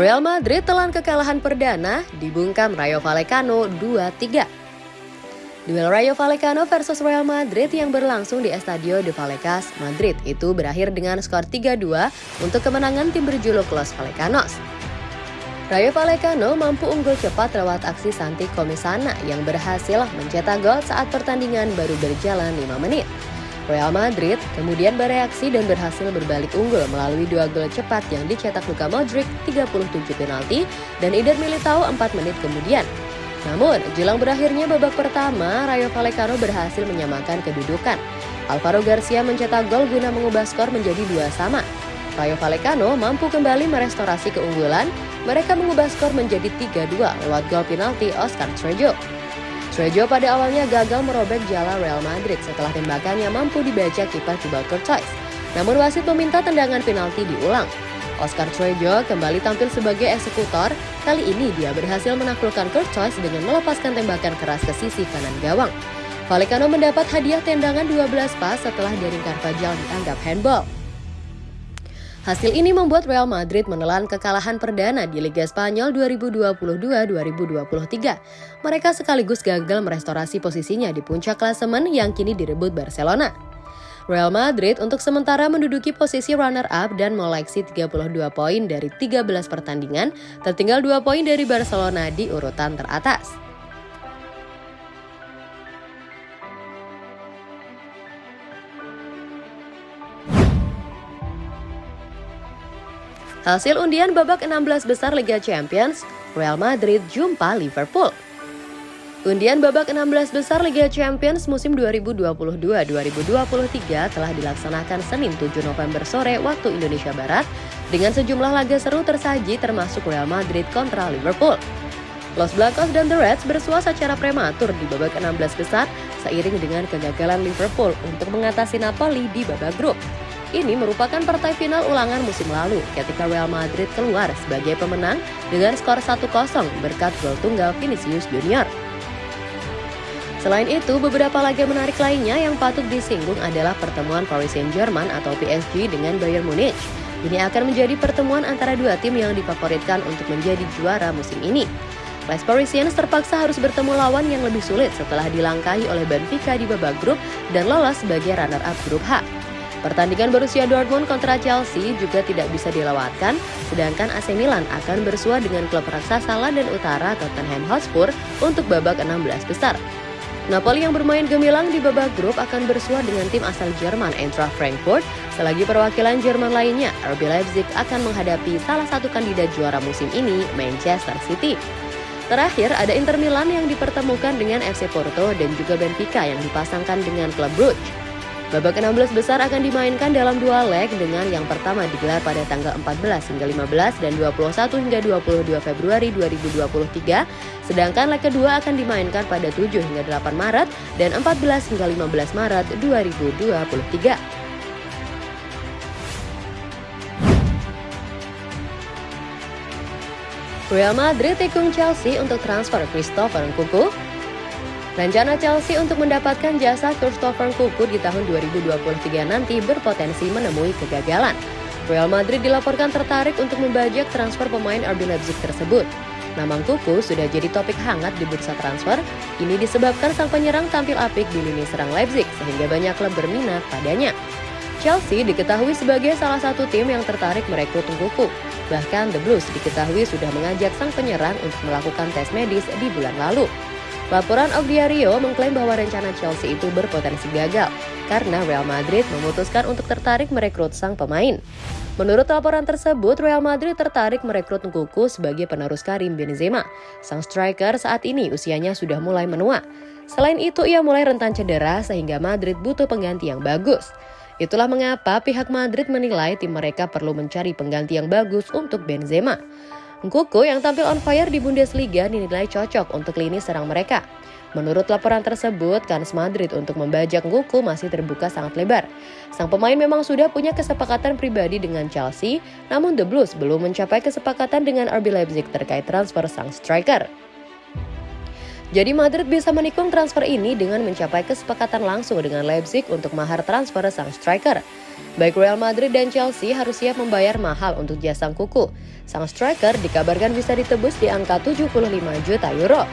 Real Madrid telan kekalahan perdana dibungkam Rayo Vallecano 2-3. Duel Rayo Vallecano versus Real Madrid yang berlangsung di Estadio de Vallecas, Madrid itu berakhir dengan skor 3-2 untuk kemenangan tim berjuluk Los Vallecanos. Rayo Vallecano mampu unggul cepat lewat aksi Santi Komisana yang berhasil mencetak gol saat pertandingan baru berjalan 5 menit. Real Madrid kemudian bereaksi dan berhasil berbalik unggul melalui dua gol cepat yang dicetak Luka Modric 37 penalti dan Eder Militao 4 menit kemudian. Namun, jelang berakhirnya babak pertama, Rayo Vallecano berhasil menyamakan kedudukan. Alvaro Garcia mencetak gol guna mengubah skor menjadi dua sama. Rayo Vallecano mampu kembali merestorasi keunggulan, mereka mengubah skor menjadi 3-2 lewat gol penalti Oscar Trejo. Trejo pada awalnya gagal merobek jala Real Madrid setelah tembakannya mampu dibaca kiper Thibaut Courtois. Namun wasit meminta tendangan penalti diulang. Oscar Trejo kembali tampil sebagai eksekutor. Kali ini dia berhasil menaklukkan Courtois dengan melepaskan tembakan keras ke sisi kanan gawang. Vallecano mendapat hadiah tendangan 12 pas setelah Daring Carvajal dianggap handball. Hasil ini membuat Real Madrid menelan kekalahan perdana di Liga Spanyol 2022-2023. Mereka sekaligus gagal merestorasi posisinya di puncak klasemen yang kini direbut Barcelona. Real Madrid untuk sementara menduduki posisi runner-up dan mengoleksi 32 poin dari 13 pertandingan, tertinggal 2 poin dari Barcelona di urutan teratas. Hasil undian babak 16 besar Liga Champions, Real Madrid jumpa Liverpool. Undian babak 16 besar Liga Champions musim 2022-2023 telah dilaksanakan Senin 7 November sore waktu Indonesia Barat dengan sejumlah laga seru tersaji termasuk Real Madrid kontra Liverpool. Los Blancos dan The Reds bersua secara prematur di babak 16 besar seiring dengan kegagalan Liverpool untuk mengatasi Napoli di babak grup. Ini merupakan partai final ulangan musim lalu ketika Real Madrid keluar sebagai pemenang dengan skor 1-0 berkat gol tunggal Vinicius Junior. Selain itu, beberapa laga menarik lainnya yang patut disinggung adalah pertemuan Paris Saint-Germain atau PSG dengan Bayern Munich. Ini akan menjadi pertemuan antara dua tim yang difavoritkan untuk menjadi juara musim ini. Les Parisiens terpaksa harus bertemu lawan yang lebih sulit setelah dilangkahi oleh Benfica di babak grup dan lolos sebagai runner-up grup H. Pertandingan Borussia Dortmund kontra Chelsea juga tidak bisa dilewatkan, sedangkan AC Milan akan bersua dengan klub raksasa London Utara Tottenham Hotspur untuk babak 16 besar. Napoli yang bermain gemilang di babak grup akan bersua dengan tim asal Jerman Eintracht Frankfurt, selagi perwakilan Jerman lainnya, RB Leipzig akan menghadapi salah satu kandidat juara musim ini, Manchester City. Terakhir, ada Inter Milan yang dipertemukan dengan FC Porto dan juga Benfica yang dipasangkan dengan klub Brugge. Babak 16 besar akan dimainkan dalam dua leg dengan yang pertama digelar pada tanggal 14 hingga 15 dan 21 hingga 22 Februari 2023, sedangkan leg kedua akan dimainkan pada 7 hingga 8 Maret dan 14 hingga 15 Maret 2023. Real Madrid tikung Chelsea untuk transfer Christopher Nkunku Rencana Chelsea untuk mendapatkan jasa Christopher Kuku di tahun 2023 nanti berpotensi menemui kegagalan. Real Madrid dilaporkan tertarik untuk membajak transfer pemain RB Leipzig tersebut. Nama Kuku sudah jadi topik hangat di bursa transfer. Ini disebabkan sang penyerang tampil apik di lini serang Leipzig sehingga banyak klub berminat padanya. Chelsea diketahui sebagai salah satu tim yang tertarik merekrut Kuku. Bahkan The Blues diketahui sudah mengajak sang penyerang untuk melakukan tes medis di bulan lalu. Laporan of Diario mengklaim bahwa rencana Chelsea itu berpotensi gagal karena Real Madrid memutuskan untuk tertarik merekrut sang pemain. Menurut laporan tersebut, Real Madrid tertarik merekrut Nkunku sebagai penerus Karim Benzema. Sang striker saat ini usianya sudah mulai menua. Selain itu, ia mulai rentan cedera sehingga Madrid butuh pengganti yang bagus. Itulah mengapa pihak Madrid menilai tim mereka perlu mencari pengganti yang bagus untuk Benzema. Nkuku yang tampil on fire di Bundesliga dinilai cocok untuk lini serang mereka. Menurut laporan tersebut, kans Madrid untuk membajak Nkuku masih terbuka sangat lebar. Sang pemain memang sudah punya kesepakatan pribadi dengan Chelsea, namun The Blues belum mencapai kesepakatan dengan RB Leipzig terkait transfer sang striker. Jadi Madrid bisa menikung transfer ini dengan mencapai kesepakatan langsung dengan Leipzig untuk mahar transfer sang striker. Baik Real Madrid dan Chelsea harus siap membayar mahal untuk jasa kuku. Sang striker dikabarkan bisa ditebus di angka 75 juta euro.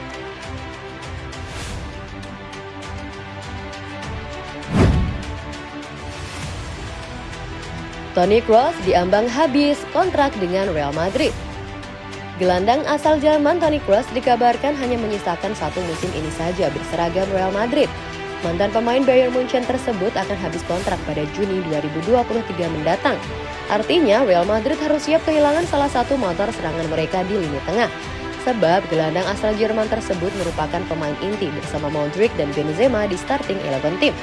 Toni Kroos diambang habis kontrak dengan Real Madrid. Gelandang asal Jerman Toni Kroos dikabarkan hanya menyisakan satu musim ini saja berseragam Real Madrid. Mantan pemain Bayern Munchen tersebut akan habis kontrak pada Juni 2023 mendatang. Artinya Real Madrid harus siap kehilangan salah satu motor serangan mereka di lini tengah. Sebab gelandang asal Jerman tersebut merupakan pemain inti bersama Modric dan Benzema di starting 11 tim.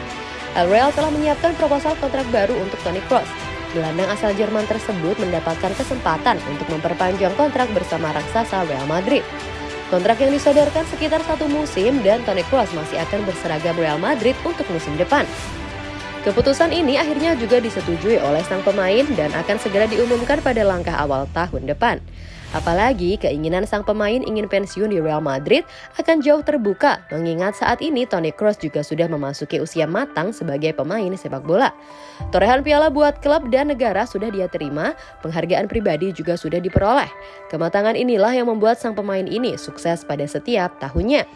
Real telah menyiapkan proposal kontrak baru untuk Toni Kroos gelandang asal Jerman tersebut mendapatkan kesempatan untuk memperpanjang kontrak bersama raksasa Real Madrid. Kontrak yang disodorkan sekitar satu musim dan Toni Kroos masih akan berseragam Real Madrid untuk musim depan. Keputusan ini akhirnya juga disetujui oleh sang pemain dan akan segera diumumkan pada langkah awal tahun depan. Apalagi keinginan sang pemain ingin pensiun di Real Madrid akan jauh terbuka mengingat saat ini Toni Kroos juga sudah memasuki usia matang sebagai pemain sepak bola. Torehan piala buat klub dan negara sudah dia terima, penghargaan pribadi juga sudah diperoleh. Kematangan inilah yang membuat sang pemain ini sukses pada setiap tahunnya.